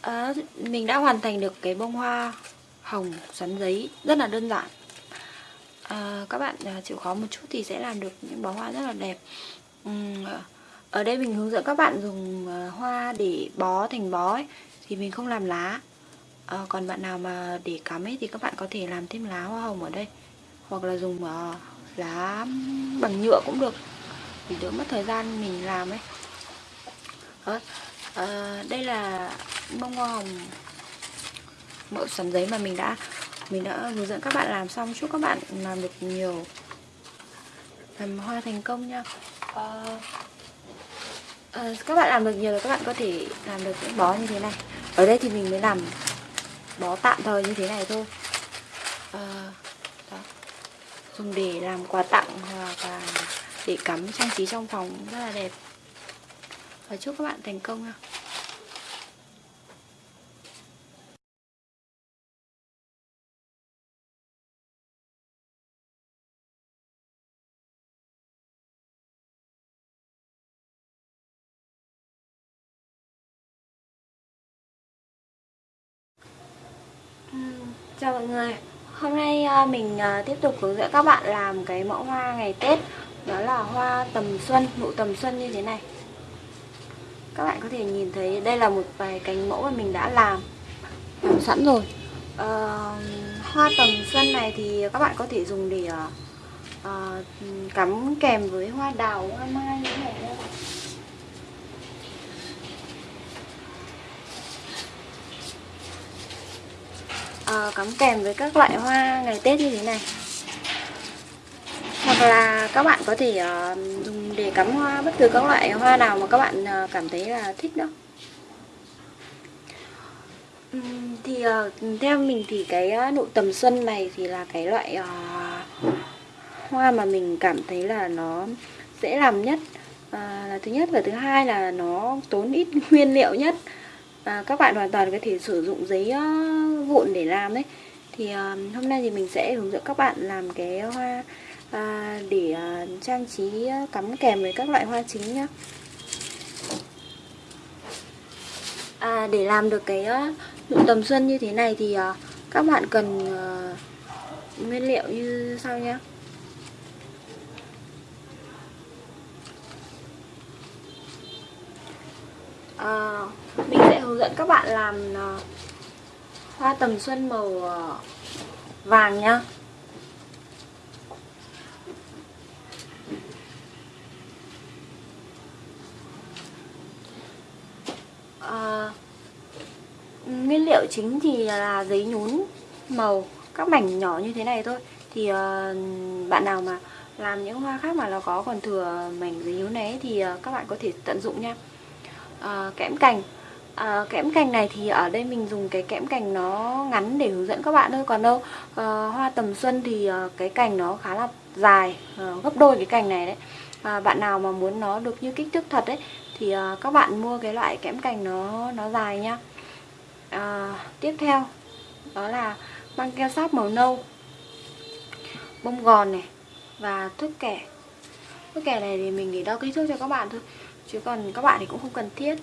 Speaker 1: à, mình đã hoàn thành được cái bông hoa hồng xoắn giấy rất là đơn giản. À, các bạn à, chịu khó một chút thì sẽ làm được những bó hoa rất là đẹp. Uhm, ở đây mình hướng dẫn các bạn dùng à, hoa để bó thành bó ấy, thì mình không làm lá. À, còn bạn nào mà để cắm ấy thì các bạn có thể làm thêm lá hoa hồng ở đây hoặc là dùng uh, lá bằng nhựa cũng được vì đỡ mất thời gian mình làm ấy. Đó. À, đây là bông hoa hồng mẫu sắn giấy mà mình đã mình đã hướng dẫn các bạn làm xong. Chúc các bạn làm được nhiều làm hoa thành công nha. À, à, các bạn làm được nhiều là các bạn có thể làm được những bó như thế này. Ở đây thì mình mới làm bó tạm thời như thế này thôi. À, đó. dùng để làm quà tặng hoặc là để cắm trang trí trong phòng rất là đẹp. Và chúc các bạn thành công nha. Chào mọi người. Hôm nay ờ, mình ờ, tiếp tục hướng dẫn các bạn làm cái mẫu hoa ngày Tết. Đó là hoa tầm xuân, nụ tầm xuân như thế này. Các bạn có thể nhìn thấy đây là một vài cánh mẫu mà mình đã làm. Làm sẵn rồi. À, Hoa tầm xuân này thì các bạn có thể dùng để à, cắm kèm với hoa đào, hoa mai như thế này uh, cắm kèm với các loại hoa ngày Tết như thế này. Hoặc là các bạn có thể uh, dùng để cắm hoa bất cứ các loại hoa nào mà các bạn uh, cảm thấy là thích đó. Uhm, thì uh, theo mình thì cái uh, nụ tầm xuân này thì là cái loại uh, hoa mà mình cảm thấy là nó dễ làm nhất. À, là thứ nhất và thứ hai là nó tốn ít nguyên liệu nhất à, các bạn hoàn toàn có thể sử dụng giấy uh, vụn để làm đấy. Thì uh, hôm nay thì mình sẽ hướng dẫn các bạn làm cái hoa à, để uh, trang trí uh, cắm kèm với các loại hoa chính nhá. À, để làm được cái uh, nụ tầm xuân như thế này thì uh, các bạn cần uh, nguyên liệu như sau nhé à, mình sẽ hướng dẫn các bạn làm ờ, hoa tầm xuân màu ờ, vàng nhá. À, nguyên liệu chính thì là giấy nhún màu các mảnh nhỏ như thế này thôi. Thì uh, bạn nào mà làm những hoa khác mà nó có còn thừa mảnh giấy nhún này thì uh, các bạn có thể tận dụng nha. Uh, kẽm cành à, kẽm cành này thì ở đây mình dùng cái kẽm cành nó ngắn để hướng dẫn các bạn thôi. Còn đâu à, hoa tầm xuân thì à, cái cành nó khá là dài à, gấp đôi cái cành này đấy. À, bạn nào mà muốn nó được như kích thước thật đấy thì à, các bạn mua cái loại kẽm cành nó nó dài nhá à, tiếp theo đó là băng keo sáp màu nâu bông gòn này và thước kẻ thước kẻ này thì mình để đo kích thước cho các bạn thôi chứ còn các bạn thì cũng không cần thiết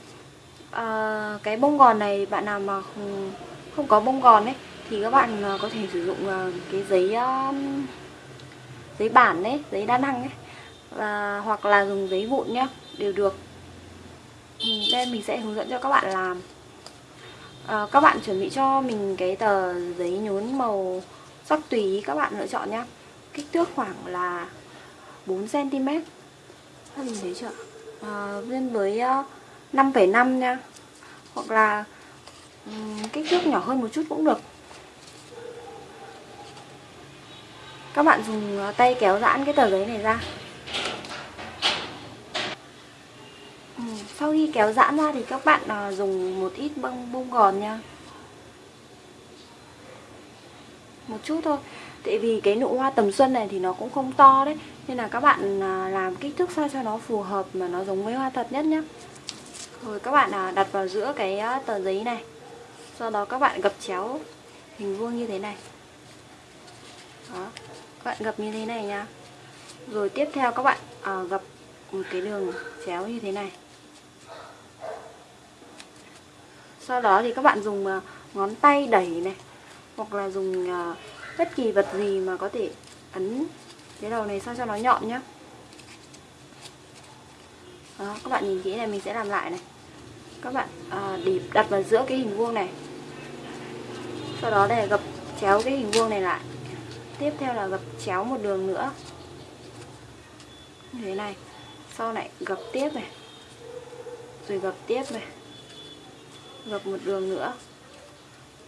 Speaker 1: à, cái bông gòn này bạn nào mà không không có bông gòn ấy thì các bạn ờ, có thể sử dụng ờ, cái giấy giấy bản đấy giấy đa năng ấy và hoặc là dùng giấy vụn nhá đều được. Ừ, đây mình sẽ hướng dẫn cho các bạn làm. À, các bạn chuẩn bị cho mình cái tờ giấy nhún màu sắc tùy các bạn lựa chọn nhá. Kích thước khoảng là 4 cm mình thấy chưa? À, với uh, 5,5 nha. Hoặc là um, kích thước nhỏ hơn một chút cũng được. Các bạn dùng ờ, tay kéo giãn cái tờ giấy này ra. Ừ, sau khi kéo giãn ra thì các bạn uh, dùng một ít bông bông gòn nha. Một chút thôi. Tại vì cái nụ hoa tầm xuân này thì nó cũng không to đấy. Nên là các bạn ờ, làm kích thước sao cho nó phù hợp mà nó giống với hoa thật nhất nhé rồi các bạn à, đặt vào giữa cái à, tờ giấy này. Sau đó các bạn gập chéo hình vuông như thế này. Đó Các bạn gập như thế này nha Rồi tiếp theo các bạn à, gập một cái đường chéo như thế này. Sau đó thì các bạn dùng à, ngón tay đẩy này Hoặc là dùng bất kỳ vật gì mà có thể ấn cái đầu này sao cho nó nhọn nhá. Đó, các bạn nhìn kỹ này mình sẽ làm lại này các bạn à, để đặt vào giữa cái hình vuông này. Sau đó để gập chéo cái hình vuông này lại. Tiếp theo là gập chéo một đường nữa. Như thế này sau lại gập tiếp này rồi gập tiếp này gập một đường nữa.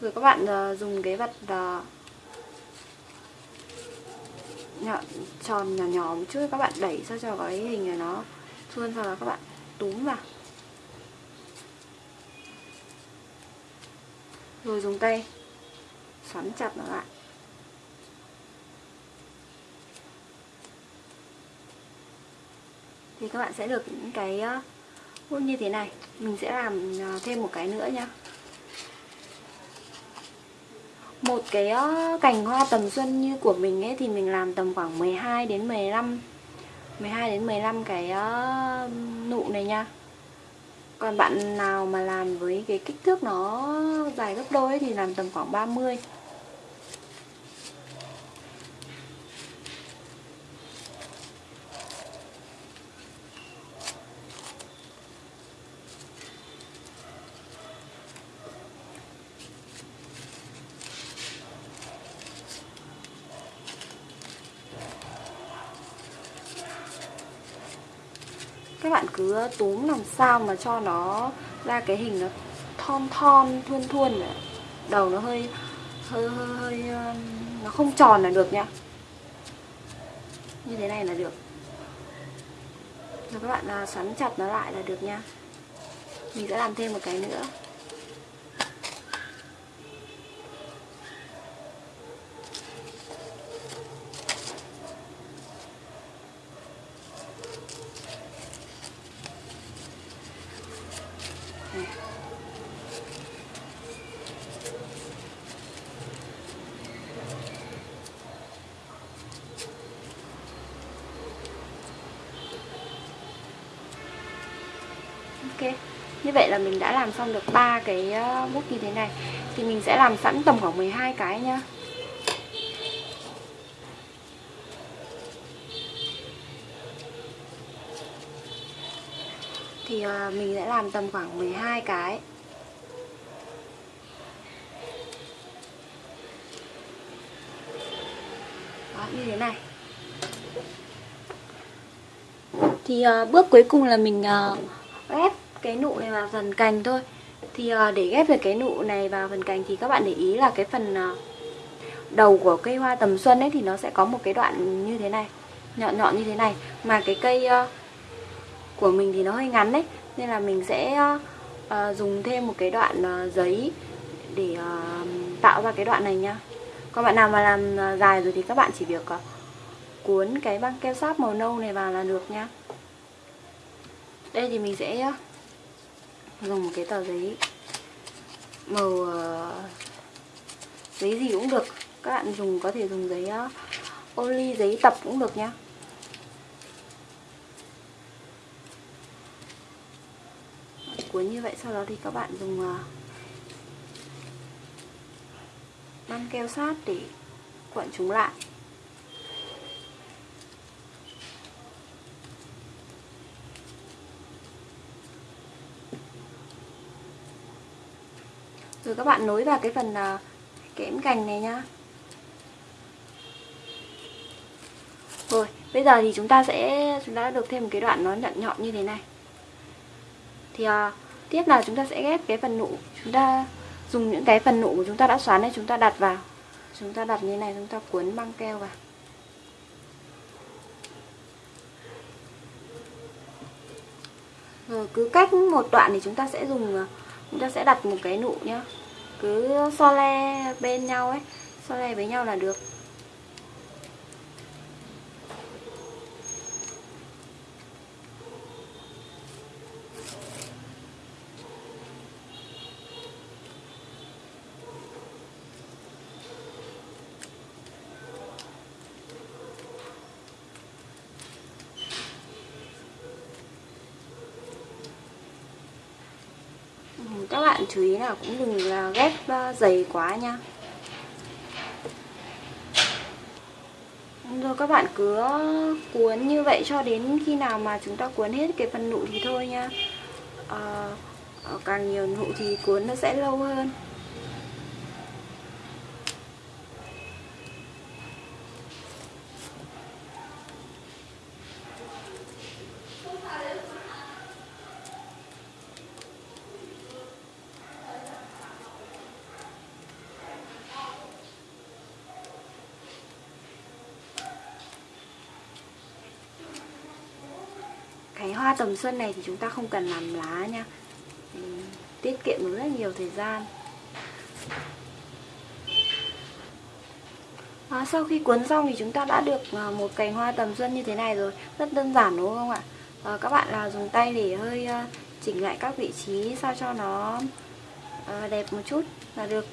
Speaker 1: Rồi các bạn uh, dùng cái vật uh, nhỏ, tròn nhỏ nhỏ một chút các bạn đẩy sao cho cái hình này nó suôn sau đó các bạn túm vào. Rồi dùng tay. Xoắn chặt nó lại. Thì các bạn sẽ được những cái ờ, hút như thế này. Mình sẽ làm ờ, thêm một cái nữa nhá. Một cái ờ, cành hoa tầm xuân như của mình ấy thì mình làm tầm khoảng 12 đến 15 12 đến 15 cái nụ này nha còn bạn nào mà làm với cái kích thước nó dài gấp đôi ấy, thì làm tầm khoảng 30 các bạn cứ túm làm sao mà cho nó ra cái hình nó thon thon thuôn thuôn đầu nó hơi hơi hơi, hơi ờ, nó không tròn là được nha. Như thế này là được. Rồi các bạn à, xoắn chặt nó lại là được nha. Mình sẽ làm thêm một cái nữa này. Ok như vậy là mình đã làm xong được ba cái ờ, bút như thế này. Thì mình sẽ làm sẵn tầm khoảng 12 cái nhá. Thì ờ, mình sẽ làm tầm khoảng 12 cái. Đó, như thế này. Thì uh, bước cuối cùng là mình uh, cái nụ này vào phần cành thôi. Thì ờ, để ghép được cái nụ này vào phần cành thì các bạn để ý là cái phần ờ, đầu của cây hoa tầm xuân ấy thì nó sẽ có một cái đoạn như thế này, nhọn nhọn như thế này. Mà cái cây ờ, của mình thì nó hơi ngắn đấy nên là mình sẽ dùng thêm một cái đoạn giấy để tạo ra cái đoạn này nhá còn bạn nào mà làm dài rồi thì các bạn chỉ việc cuốn cái băng keo sáp màu nâu này vào là được nhá đây thì mình sẽ dùng một cái tờ giấy màu uh, giấy gì cũng được. Các bạn dùng có thể dùng giấy uh, ô ly giấy tập cũng được nhá. Cuốn như vậy sau đó thì các bạn dùng ờ, uh, băng keo sát để cuộn chúng lại. Rồi các bạn nối vào cái phần à, uh, kẽm cành này nhá. Rồi bây giờ thì chúng ta sẽ chúng ta đã được thêm một cái đoạn nó nhọn nhọn như thế này. Thì uh, tiếp là chúng ta sẽ ghép cái phần nụ chúng ta dùng những cái phần nụ của chúng ta đã xoắn này chúng ta đặt vào. Chúng ta đặt như này chúng ta cuốn băng keo vào. Rồi cứ cách một đoạn thì chúng ta sẽ dùng à, chúng ta sẽ đặt một cái nụ nhá cứ so le bên nhau ấy so le với nhau là được các bạn chú ý là cũng đừng là ghép dày ờ, quá nha. Rồi các bạn cứ cuốn như vậy cho đến khi nào mà chúng ta cuốn hết cái phần nụ thì thôi nha. À, càng nhiều nụ thì cuốn nó sẽ lâu hơn cái hoa tầm xuân này thì chúng ta không cần làm lá nha. Ừ, tiết kiệm được rất nhiều thời gian. À, sau khi cuốn xong thì chúng ta đã được à, một cành hoa tầm xuân như thế này rồi. Rất đơn giản đúng không ạ? À, các bạn là dùng tay để hơi à, chỉnh lại các vị trí sao cho nó à, đẹp một chút là được.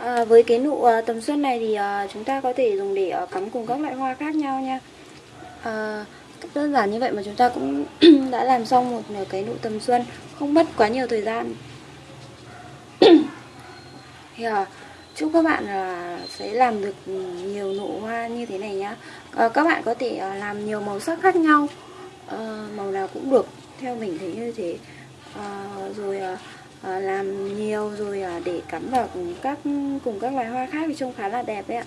Speaker 1: À, với cái nụ à, tầm xuân này thì à, chúng ta có thể dùng để à, cắm cùng các loại hoa khác nhau nha. À, đơn giản như vậy mà chúng ta cũng đã làm xong một cái nụ tầm xuân không mất quá nhiều thời gian. Thì à, chúc các bạn à, sẽ làm được nhiều nụ hoa như thế này nhá. À, các bạn có thể à, làm nhiều màu sắc khác nhau à, màu nào cũng được theo mình thấy như thế. À, rồi à, Ờ, làm nhiều rồi à, để cắm vào cùng các cùng các loài hoa khác thì trông khá là đẹp đấy ạ.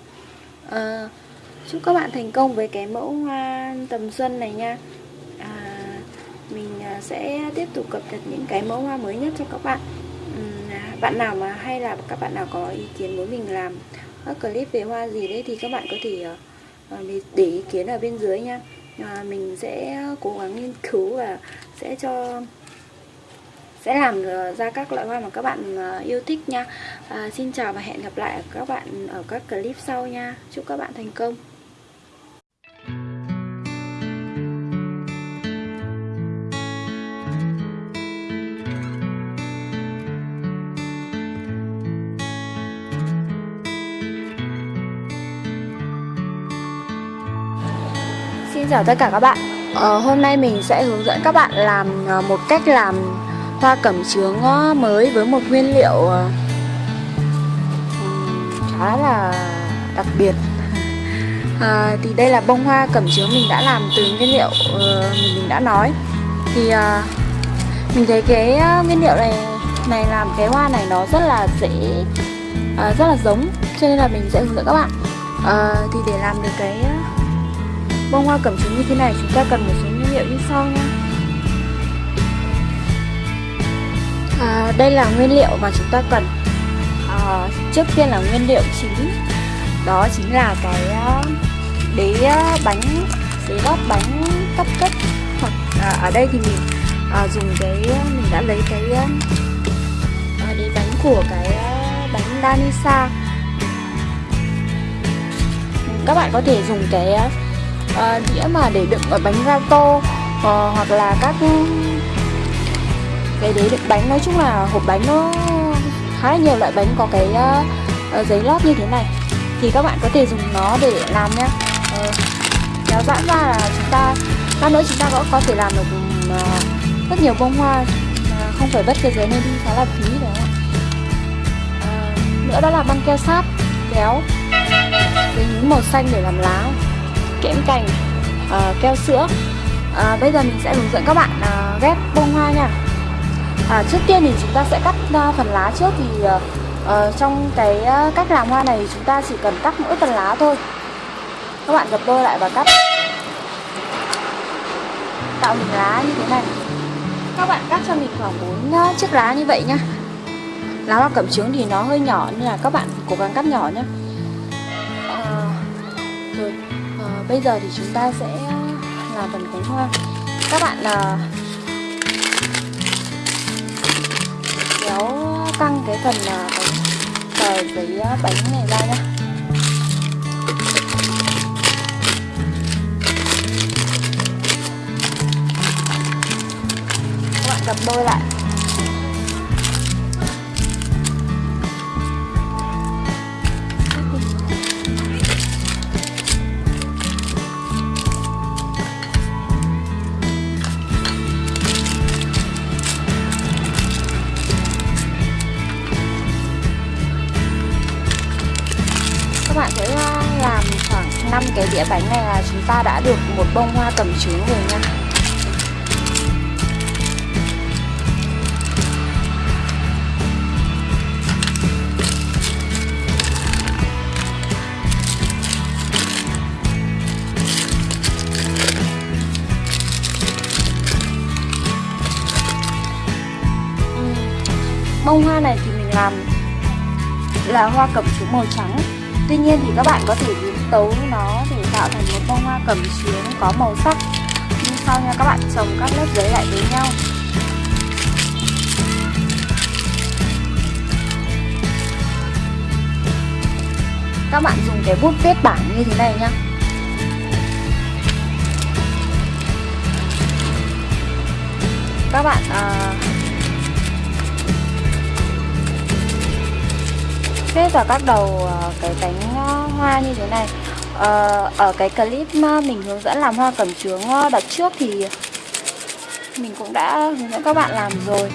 Speaker 1: À, chúc các bạn thành công với cái mẫu hoa tầm xuân này nha. À, mình à, sẽ tiếp tục cập nhật những cái mẫu hoa mới nhất cho các bạn. À, bạn nào mà hay là các bạn nào có ý kiến muốn mình làm các clip về hoa gì đấy thì các bạn có thể ờ, để ý kiến ở bên dưới nha. À, mình sẽ cố gắng nghiên cứu và sẽ cho sẽ làm ờ, ra các loại hoa mà các bạn ờ, yêu thích nha. À, Xin chào và hẹn gặp lại các bạn ở các clip sau nha. Chúc các bạn thành công. Xin chào tất cả các bạn. Ờ, hôm nay mình sẽ hướng dẫn các bạn làm ờ, một cách làm hoa cẩm chướng ờ, mới với một nguyên liệu ờ, khá là đặc biệt. À, Thì đây là bông hoa cẩm chướng mình đã làm từ nguyên liệu mình đã nói. Thì à, mình thấy cái nguyên liệu này này làm cái hoa này nó rất là dễ à, rất là giống cho nên là mình sẽ hướng dẫn các bạn. À, thì để làm được cái bông hoa cẩm chướng như thế này chúng ta cần một số nguyên liệu như sau nha à, đây là nguyên liệu mà chúng ta cần. À, trước tiên là nguyên liệu chính. Đó chính là cái à, đế à, bánh đế lót bánh cấp cấp hoặc à, ở đây thì mình à, dùng cái mình đã lấy cái à, à đế bánh của cái bánh Danisa. Các bạn có thể dùng cái à, đĩa mà để đựng ở bánh gato à, ờ, hoặc là các cái đế đựng bánh nói chung là hộp bánh nó khá là nhiều loại bánh có cái uh, giấy lót như thế này. Thì các bạn có thể dùng nó để làm nhé uh, ờ, kéo giãn ra là chúng ta các nữa chúng ta cũng có thể làm được uh, rất nhiều bông hoa. Uh, không phải bất cái giấy nên đi khá là phí đấy uh, nữa đó là băng keo sáp kéo cái những màu xanh để làm lá kẽm cành uh, keo sữa. Uh, bây giờ mình sẽ hướng dẫn các bạn uh, ghép bông hoa nha à, trước tiên thì chúng ta sẽ cắt uh, phần lá trước thì uh, trong cái uh, cách làm hoa này chúng ta chỉ cần cắt mỗi phần lá thôi. Các bạn gập đôi lại và cắt. Tạo hình lá như thế này. Các bạn cắt cho mình khoảng 4 uh, chiếc lá như vậy nhá. Lá hoa cẩm trướng thì nó hơi nhỏ nên là các bạn cố gắng cắt nhỏ nhé à, rồi bây giờ thì chúng ta sẽ làm phần cánh hoa. Các bạn là căng cái phần mà tờ giấy bánh này ra nhá. Các bạn gấp đôi lại. Cái đĩa bánh này là chúng ta đã được một bông hoa cẩm chướng rồi nha. Ừ. Bông hoa này thì mình làm là hoa cẩm chướng màu trắng. Tuy nhiên thì các bạn có thể tấu nó để tạo thành một bông hoa cẩm chướng có màu sắc. Như sau nha các bạn trồng các lớp giấy lại với nhau. Các bạn dùng cái bút viết bảng như thế này nhá. Các bạn à, viết vào các đầu à, cái cánh hoa như thế này. Ờ, ở cái clip mình hướng dẫn làm hoa cẩm chướng đợt trước thì mình cũng đã hướng dẫn các bạn làm rồi.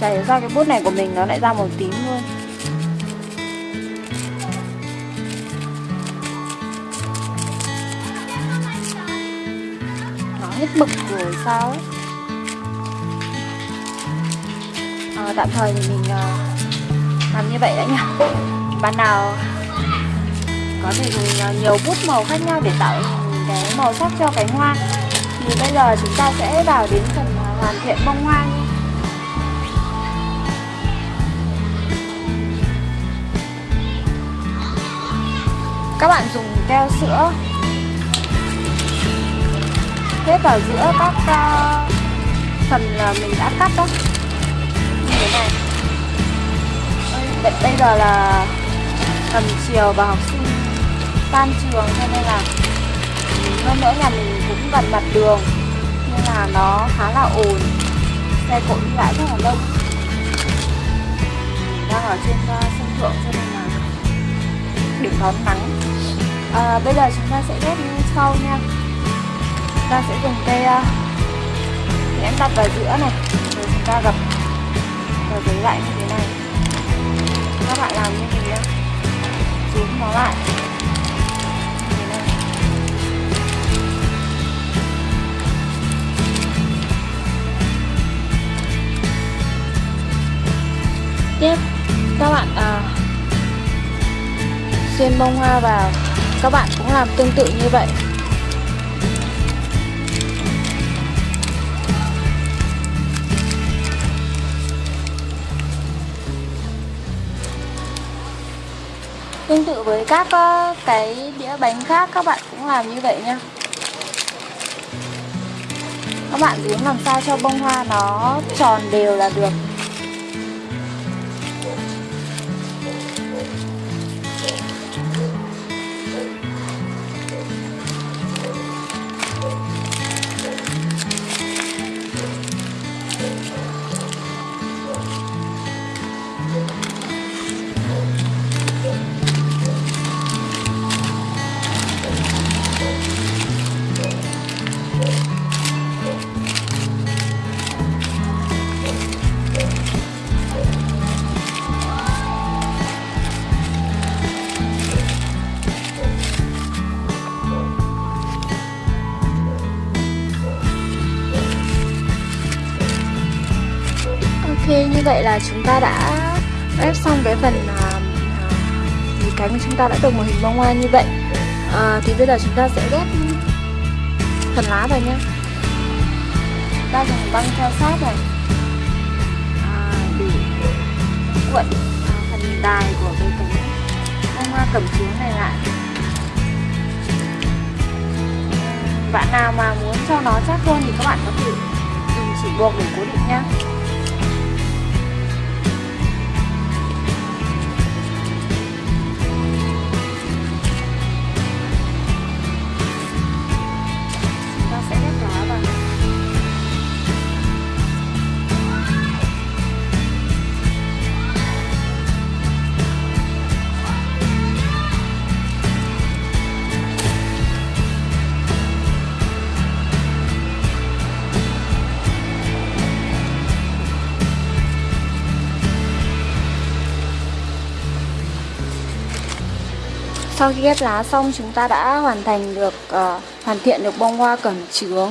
Speaker 1: Chả ra cái bút này của mình nó lại ra màu tím luôn. Nó hết mực rồi sao ấy? À, tạm thời thì mình à, làm như vậy đã nha bạn nào có thể dùng ờ, nhiều bút màu khác nhau để tạo cái màu sắc cho cánh hoa thì bây giờ chúng ta sẽ vào đến phần hoàn thiện bông hoa nhé. các bạn dùng keo sữa kết vào giữa các uh, phần là mình đã cắt đó Vậy bây giờ là tầm chiều và học sinh tan trường cho nên là hơn nữa nhà mình cũng gần mặt đường nên là nó khá là ồn. Xe cộ đi lại rất là đông. Đang ở trên uh, sân thượng cho nên là để đón nắng à, ờ, bây giờ chúng ta sẽ ghép như sau nha. Chúng ta sẽ dùng cây ờ, uh, em đặt vào giữa này rồi chúng ta gập rồi giấy lại như thế này các bạn làm như thế nhá. Dúm nó lại. Tiếp các bạn à, xuyên bông hoa vào. Các bạn cũng làm tương tự như vậy. Tương tự với các ờ, cái đĩa bánh khác, các bạn cũng làm như vậy nha. Các bạn muốn làm sao cho bông hoa nó tròn đều là được. Ok, như vậy là chúng ta đã ép xong cái phần uh, cánh của chúng ta đã được một hình bông hoa như vậy. À, Thì bây giờ chúng ta sẽ ghép phần lá vào nhé. Ta dùng băng theo sát này. À, để cuộn uh, à, phần đài của cái cánh bông hoa cẩm chướng này lại. Bạn nào mà muốn cho nó chắc hơn thì các bạn có thể dùng chỉ buộc để cố định nhé Sau khi ghép lá xong chúng ta đã hoàn thành được uh, hoàn thiện được bông hoa cẩm chướng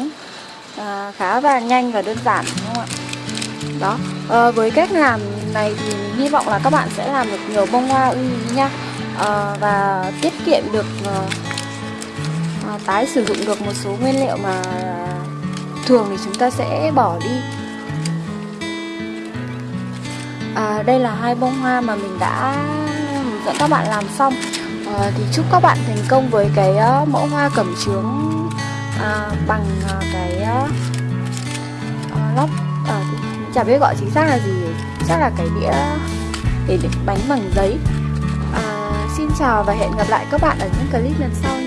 Speaker 1: uh, khá là nhanh và đơn giản đúng không ạ? Đó, uh, với cách làm này thì mình hy vọng là các bạn sẽ làm được nhiều bông hoa uy ý nha uh, và tiết kiệm được uh, uh, tái sử dụng được một số nguyên liệu mà thường thì chúng ta sẽ bỏ đi. À, đây là hai bông hoa mà mình đã dẫn các bạn làm xong à, thì chúc các bạn thành công với cái uh, mẫu hoa cẩm chướng uh, bằng uh, cái uh, lóc. Uh, chả biết gọi chính xác là gì chắc là cái đĩa để bánh bằng giấy. Uh, xin chào và hẹn gặp lại các bạn ở những clip lần sau.